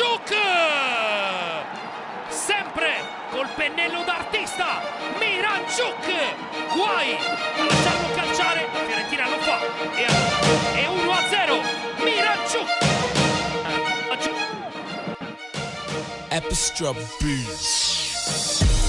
Miranciuk! Sempre col pennello d'artista, Miranciuk! Guai a lasciarlo calciare, Fiorentina lo fa e, e 1 a 0, Miranciuk! Epistra eh, Beats.